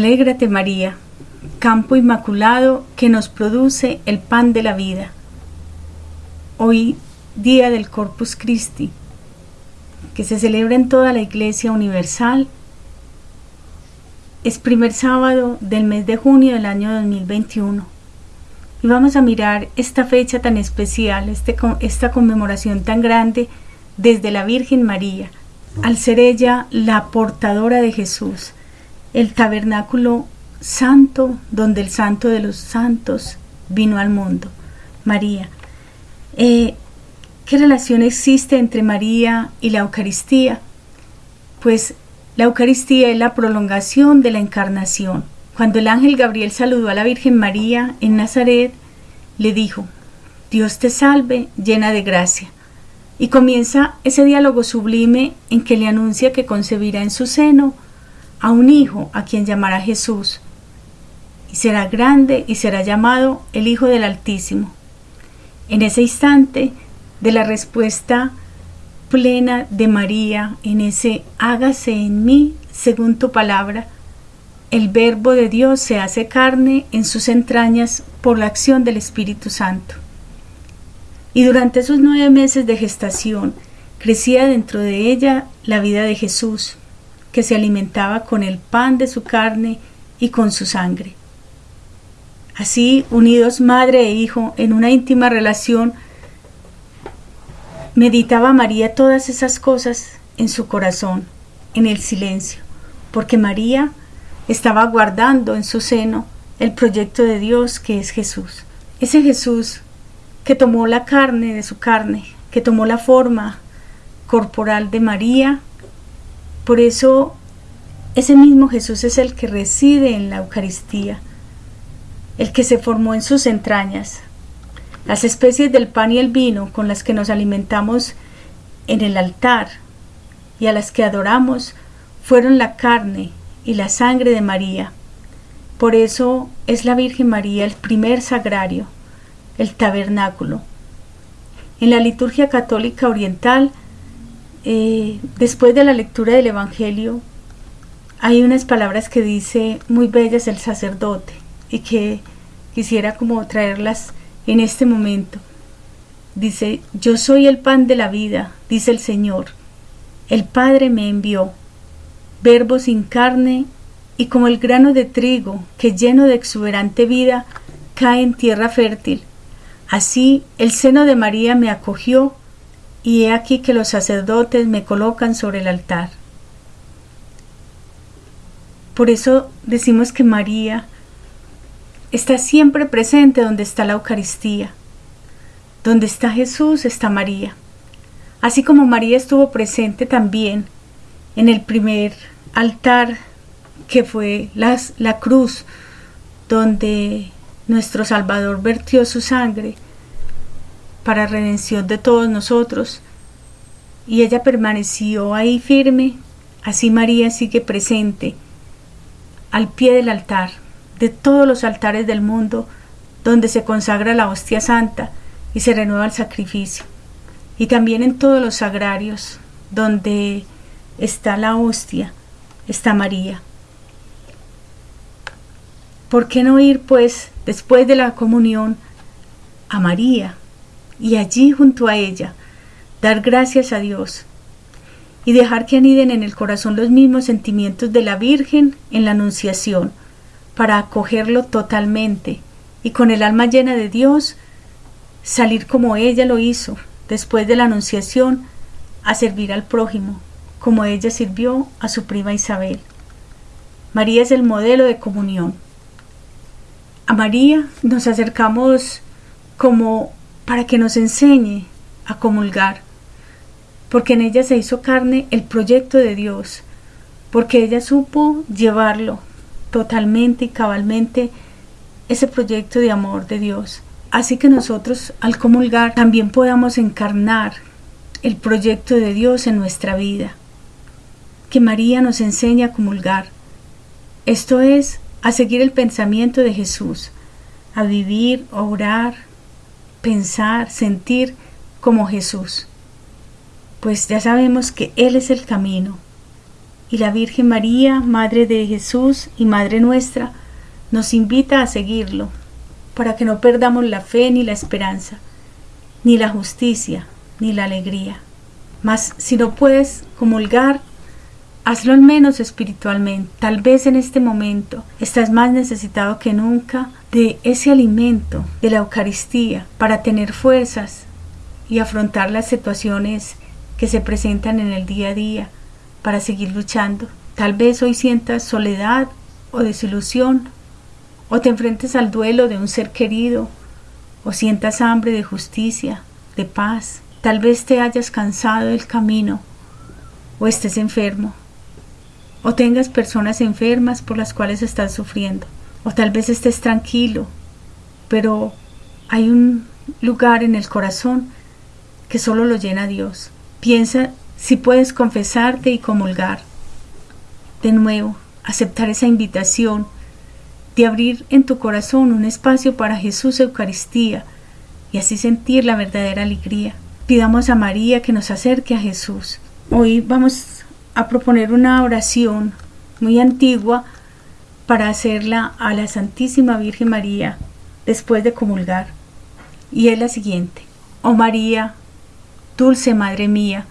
Alégrate María, campo inmaculado que nos produce el pan de la vida. Hoy, día del Corpus Christi, que se celebra en toda la Iglesia Universal, es primer sábado del mes de junio del año 2021. Y vamos a mirar esta fecha tan especial, este, esta conmemoración tan grande desde la Virgen María, al ser ella la portadora de Jesús, el tabernáculo santo donde el santo de los santos vino al mundo, María. Eh, ¿Qué relación existe entre María y la Eucaristía? Pues la Eucaristía es la prolongación de la encarnación. Cuando el ángel Gabriel saludó a la Virgen María en Nazaret, le dijo, Dios te salve, llena de gracia. Y comienza ese diálogo sublime en que le anuncia que concebirá en su seno a un hijo a quien llamará Jesús, y será grande y será llamado el Hijo del Altísimo. En ese instante de la respuesta plena de María, en ese hágase en mí según tu palabra, el verbo de Dios se hace carne en sus entrañas por la acción del Espíritu Santo. Y durante esos nueve meses de gestación crecía dentro de ella la vida de Jesús, que se alimentaba con el pan de su carne y con su sangre. Así, unidos madre e hijo en una íntima relación, meditaba María todas esas cosas en su corazón, en el silencio, porque María estaba guardando en su seno el proyecto de Dios que es Jesús. Ese Jesús que tomó la carne de su carne, que tomó la forma corporal de María. Por eso ese mismo Jesús es el que reside en la Eucaristía, el que se formó en sus entrañas. Las especies del pan y el vino con las que nos alimentamos en el altar y a las que adoramos fueron la carne y la sangre de María. Por eso es la Virgen María el primer sagrario, el tabernáculo. En la liturgia católica oriental, eh, después de la lectura del Evangelio, hay unas palabras que dice muy bellas el sacerdote y que quisiera como traerlas en este momento. Dice, yo soy el pan de la vida, dice el Señor. El Padre me envió verbo sin carne, y como el grano de trigo que lleno de exuberante vida cae en tierra fértil. Así el seno de María me acogió, y he aquí que los sacerdotes me colocan sobre el altar. Por eso decimos que María está siempre presente donde está la Eucaristía. Donde está Jesús está María. Así como María estuvo presente también en el primer altar que fue la cruz donde nuestro Salvador vertió su sangre para redención de todos nosotros. Y ella permaneció ahí firme, así María sigue presente al pie del altar, de todos los altares del mundo donde se consagra la hostia santa y se renueva el sacrificio, y también en todos los sagrarios donde está la hostia está María. ¿Por qué no ir, pues, después de la comunión, a María y allí junto a ella dar gracias a Dios y dejar que aniden en el corazón los mismos sentimientos de la Virgen en la Anunciación, para acogerlo totalmente y con el alma llena de Dios salir como ella lo hizo después de la Anunciación a servir al prójimo como ella sirvió a su prima Isabel. María es el modelo de comunión. A María nos acercamos como para que nos enseñe a comulgar, porque en ella se hizo carne el proyecto de Dios, porque ella supo llevarlo totalmente y cabalmente ese proyecto de amor de Dios. Así que nosotros al comulgar también podamos encarnar el proyecto de Dios en nuestra vida que María nos enseña a comulgar. Esto es, a seguir el pensamiento de Jesús, a vivir, orar, pensar, sentir como Jesús. Pues ya sabemos que Él es el camino, Y la Virgen María, Madre de Jesús y Madre nuestra, nos invita a seguirlo, para que no perdamos la fe ni la esperanza, ni la justicia, ni la alegría. Mas si no puedes comulgar, hazlo al menos espiritualmente. Tal vez en este momento estás más necesitado que nunca de ese alimento, de la Eucaristía, para tener fuerzas y afrontar las situaciones que se presentan en el día a día, para seguir luchando. Tal vez hoy sientas soledad o desilusión o te enfrentes al duelo de un ser querido, o sientas hambre de justicia, de paz. Tal vez te hayas cansado del camino, o estés enfermo, o tengas personas enfermas por las cuales estás sufriendo, o tal vez estés tranquilo, pero hay un lugar en el corazón que solo lo llena Dios. Piensa si puedes confesarte y comulgar. De nuevo, aceptar esa invitación de abrir en tu corazón un espacio para Jesús Eucaristía y así sentir la verdadera alegría. Pidamos a María que nos acerque a Jesús. Hoy vamos a proponer una oración muy antigua para hacerla a la Santísima Virgen María después de comulgar. Y es la siguiente. Oh María, dulce Madre mía,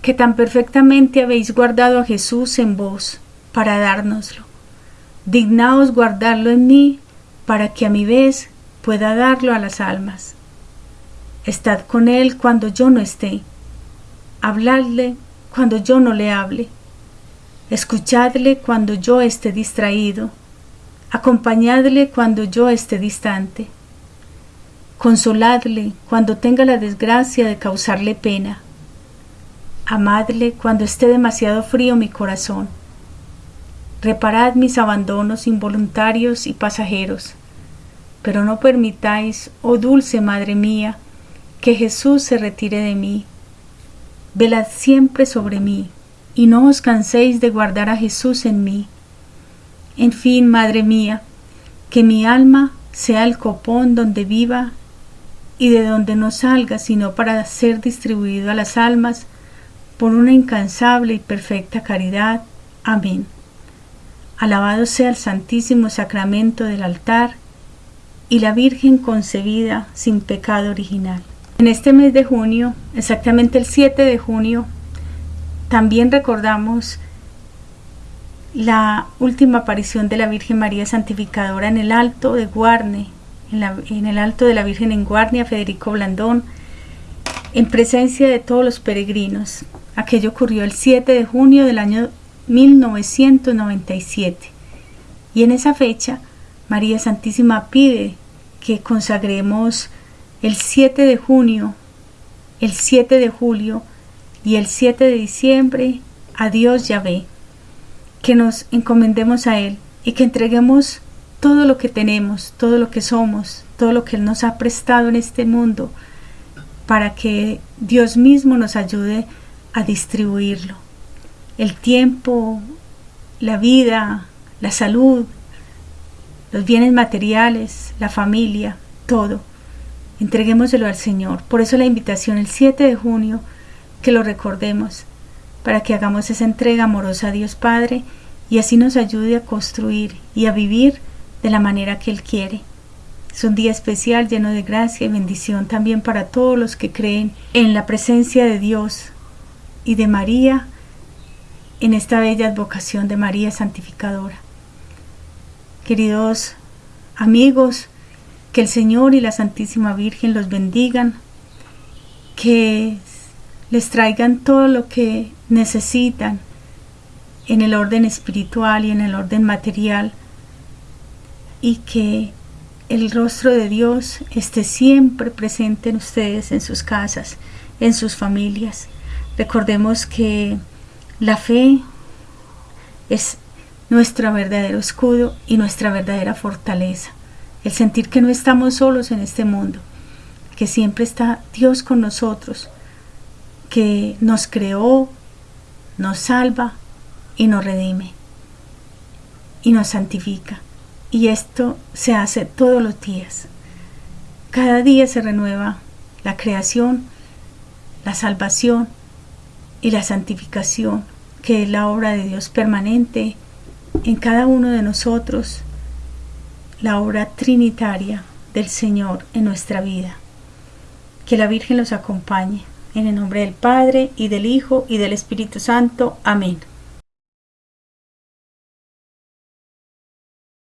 que tan perfectamente habéis guardado a Jesús en vos para dárnoslo dignaos guardarlo en mí, para que a mi vez pueda darlo a las almas. Estad con él cuando yo no esté, habladle cuando yo no le hable, escuchadle cuando yo esté distraído, acompañadle cuando yo esté distante, consoladle cuando tenga la desgracia de causarle pena, amadle cuando esté demasiado frío mi corazón. Reparad mis abandonos involuntarios y pasajeros, pero no permitáis, oh dulce Madre mía, que Jesús se retire de mí. Velad siempre sobre mí, y no os canséis de guardar a Jesús en mí. En fin, Madre mía, que mi alma sea el copón donde viva y de donde no salga sino para ser distribuido a las almas por una incansable y perfecta caridad. Amén. Alabado sea el Santísimo Sacramento del altar y la Virgen concebida sin pecado original. En este mes de junio, exactamente el 7 de junio, también recordamos la última aparición de la Virgen María Santificadora en el Alto de Guarne, en, el Alto de la Virgen en Guarnia, Federico Blandón, en presencia de todos los peregrinos. Aquello ocurrió el 7 de junio del año 1997. Y en esa fecha, María Santísima pide que consagremos el 7 de junio, el 7 de julio y el 7 de diciembre a Dios Yahvé, que nos encomendemos a Él y que entreguemos todo lo que tenemos, todo lo que somos, todo lo que Él nos ha prestado en este mundo, para que Dios mismo nos ayude a distribuirlo el tiempo, la vida, la salud, los bienes materiales, la familia, todo. Entreguémoselo al Señor. Por eso la invitación el 7 de junio, que lo recordemos, para que hagamos esa entrega amorosa a Dios Padre y así nos ayude a construir y a vivir de la manera que Él quiere. Es un día especial lleno de gracia y bendición también para todos los que creen en la presencia de Dios y de María en esta bella advocación de María Santificadora. Queridos amigos, que el Señor y la Santísima Virgen los bendigan, que les traigan todo lo que necesitan en el orden espiritual y en el orden material y que el rostro de Dios esté siempre presente en ustedes, en sus casas, en sus familias. Recordemos que la fe es nuestro verdadero escudo y nuestra verdadera fortaleza. El sentir que no estamos solos en este mundo, que siempre está Dios con nosotros, que nos creó, nos salva y nos redime y nos santifica. Y esto se hace todos los días. Cada día se renueva la creación, la salvación y la santificación que es la obra de Dios permanente en cada uno de nosotros, la obra trinitaria del Señor en nuestra vida. Que la Virgen los acompañe. En el nombre del Padre, y del Hijo, y del Espíritu Santo. Amén.